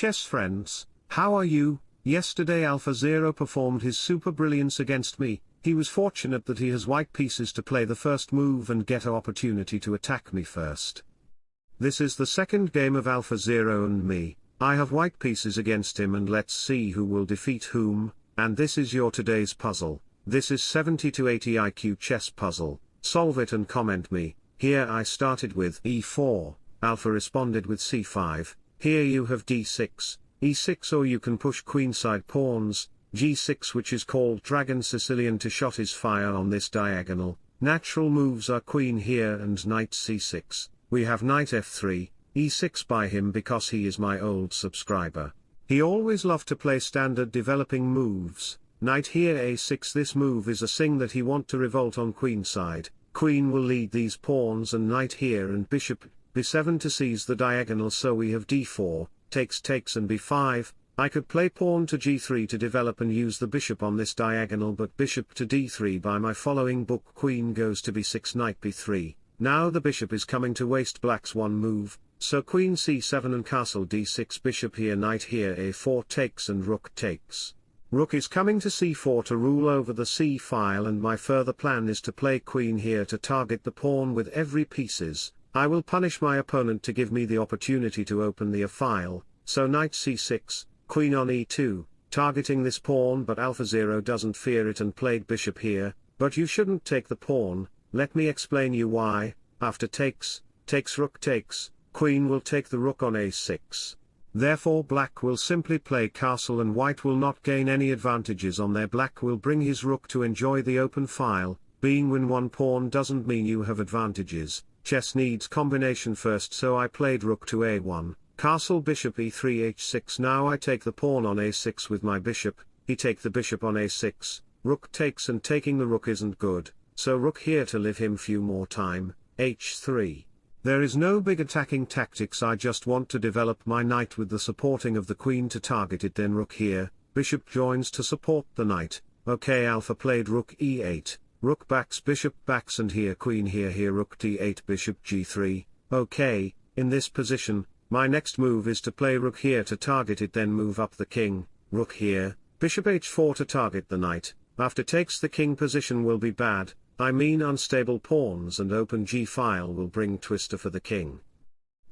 chess friends, how are you? Yesterday Alpha Zero performed his super brilliance against me, he was fortunate that he has white pieces to play the first move and get an opportunity to attack me first. This is the second game of Alpha Zero and me, I have white pieces against him and let's see who will defeat whom, and this is your today's puzzle, this is 70 to 80 IQ chess puzzle, solve it and comment me, here I started with e4, Alpha responded with c5, here you have d6, e6 or you can push queenside pawns, g6 which is called dragon Sicilian to shot his fire on this diagonal, natural moves are queen here and knight c6, we have knight f3, e6 by him because he is my old subscriber. He always loved to play standard developing moves, knight here a6 this move is a sing that he want to revolt on queenside, queen will lead these pawns and knight here and bishop, b7 to seize the diagonal so we have d4, takes takes and b5, I could play pawn to g3 to develop and use the bishop on this diagonal but bishop to d3 by my following book queen goes to b6 knight b3, now the bishop is coming to waste black's one move, so queen c7 and castle d6 bishop here knight here a4 takes and rook takes. Rook is coming to c4 to rule over the c file and my further plan is to play queen here to target the pawn with every pieces, I will punish my opponent to give me the opportunity to open the a file, so knight c6, queen on e2, targeting this pawn but alpha 0 doesn't fear it and played bishop here, but you shouldn't take the pawn, let me explain you why, after takes, takes rook takes, queen will take the rook on a6. Therefore black will simply play castle and white will not gain any advantages on there black will bring his rook to enjoy the open file, being when one pawn doesn't mean you have advantages, Chess needs combination first so I played rook to a1, castle bishop e3 h6 now I take the pawn on a6 with my bishop, he take the bishop on a6, rook takes and taking the rook isn't good, so rook here to live him few more time, h3. There is no big attacking tactics I just want to develop my knight with the supporting of the queen to target it then rook here, bishop joins to support the knight, ok alpha played rook e8, Rook backs bishop backs and here queen here here rook d8 bishop g3, okay, in this position, my next move is to play rook here to target it then move up the king, rook here, bishop h4 to target the knight, after takes the king position will be bad, I mean unstable pawns and open g file will bring twister for the king.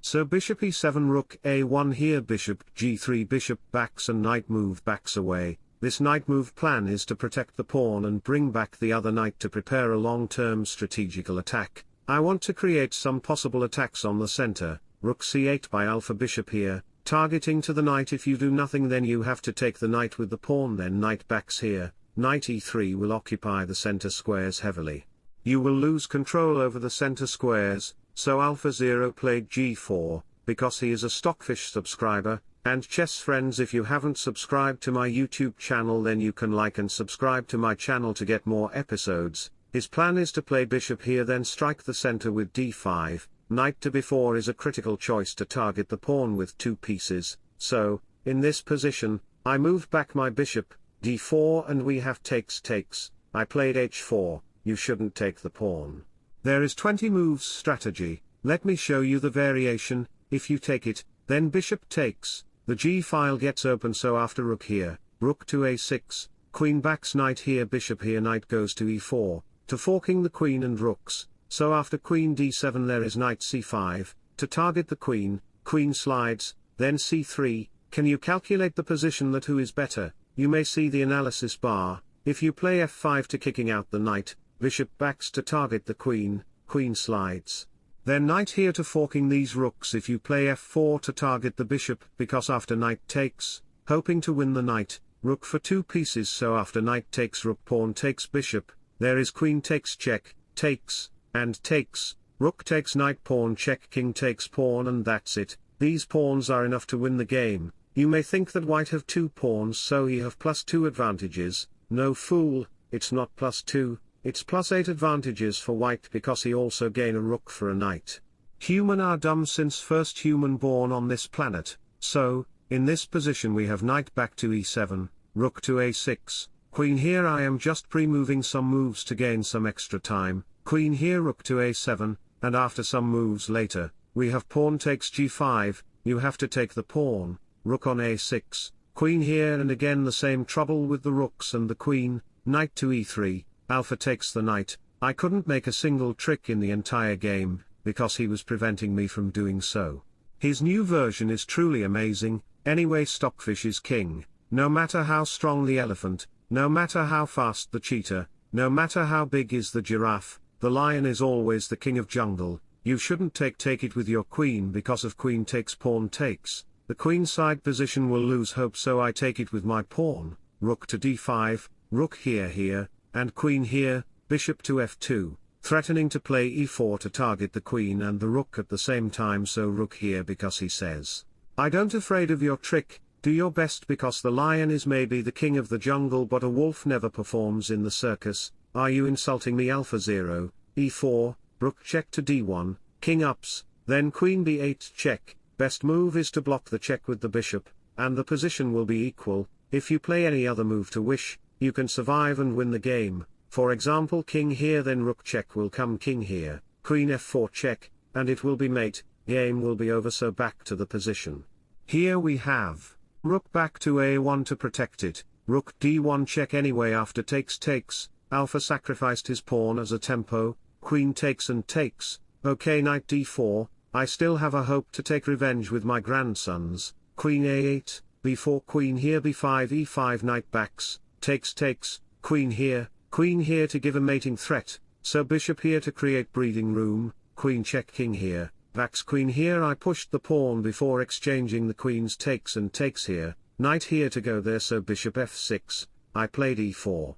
So bishop e7 rook a1 here bishop g3 bishop backs and knight move backs away, this knight move plan is to protect the pawn and bring back the other knight to prepare a long-term strategical attack. I want to create some possible attacks on the center, rook c8 by alpha bishop here, targeting to the knight if you do nothing then you have to take the knight with the pawn then knight backs here, knight e3 will occupy the center squares heavily. You will lose control over the center squares, so Alpha Zero played g4, because he is a Stockfish subscriber, and chess friends if you haven't subscribed to my YouTube channel then you can like and subscribe to my channel to get more episodes. His plan is to play bishop here then strike the center with d5, knight to b4 is a critical choice to target the pawn with two pieces, so, in this position, I moved back my bishop, d4 and we have takes takes, I played h4, you shouldn't take the pawn. There is 20 moves strategy, let me show you the variation, if you take it, then bishop takes, the g file gets open so after rook here, rook to a6, queen backs knight here bishop here knight goes to e4, to forking the queen and rooks, so after queen d7 there is knight c5, to target the queen, queen slides, then c3, can you calculate the position that who is better, you may see the analysis bar, if you play f5 to kicking out the knight, bishop backs to target the queen, queen slides. Then knight here to forking these rooks if you play f4 to target the bishop because after knight takes, hoping to win the knight, rook for two pieces so after knight takes rook pawn takes bishop, there is queen takes check, takes, and takes, rook takes knight pawn check king takes pawn and that's it, these pawns are enough to win the game, you may think that white have two pawns so he have plus two advantages, no fool, it's not plus two, it's plus 8 advantages for white because he also gain a rook for a knight. Human are dumb since first human born on this planet, so, in this position we have knight back to e7, rook to a6, queen here I am just pre-moving some moves to gain some extra time, queen here rook to a7, and after some moves later, we have pawn takes g5, you have to take the pawn, rook on a6, queen here and again the same trouble with the rooks and the queen, knight to e3, alpha takes the knight, I couldn't make a single trick in the entire game, because he was preventing me from doing so. His new version is truly amazing, anyway Stockfish is king, no matter how strong the elephant, no matter how fast the cheetah, no matter how big is the giraffe, the lion is always the king of jungle, you shouldn't take take it with your queen because of queen takes pawn takes, the queen side position will lose hope so I take it with my pawn, rook to d5, rook here here, and queen here, bishop to f2, threatening to play e4 to target the queen and the rook at the same time so rook here because he says, I don't afraid of your trick, do your best because the lion is maybe the king of the jungle but a wolf never performs in the circus, are you insulting me alpha 0, e4, rook check to d1, king ups, then queen b8 check, best move is to block the check with the bishop, and the position will be equal, if you play any other move to wish, you can survive and win the game, for example king here then rook check will come king here, queen f4 check, and it will be mate, game will be over so back to the position. Here we have, rook back to a1 to protect it, rook d1 check anyway after takes takes, alpha sacrificed his pawn as a tempo, queen takes and takes, okay knight d4, I still have a hope to take revenge with my grandsons, queen a8, b4 queen here b5 e5 knight backs, takes takes, queen here, queen here to give a mating threat, so bishop here to create breathing room, queen check king here, backs queen here I pushed the pawn before exchanging the queen's takes and takes here, knight here to go there so bishop f6, I played e4.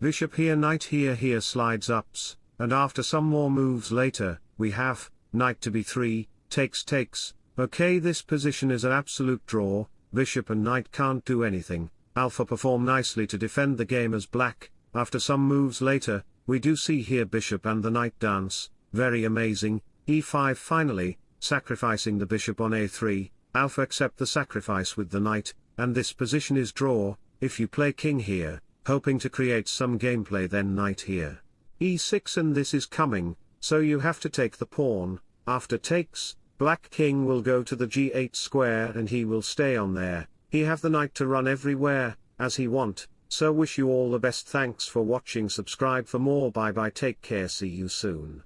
Bishop here knight here here slides ups, and after some more moves later, we have, knight to b3, takes takes, okay this position is an absolute draw, bishop and knight can't do anything, alpha perform nicely to defend the game as black, after some moves later, we do see here bishop and the knight dance, very amazing, e5 finally, sacrificing the bishop on a3, alpha accept the sacrifice with the knight, and this position is draw, if you play king here, hoping to create some gameplay then knight here. E6 and this is coming, so you have to take the pawn, after takes, black king will go to the g8 square and he will stay on there, he have the knight to run everywhere, as he want, so wish you all the best. Thanks for watching. Subscribe for more. Bye bye. Take care. See you soon.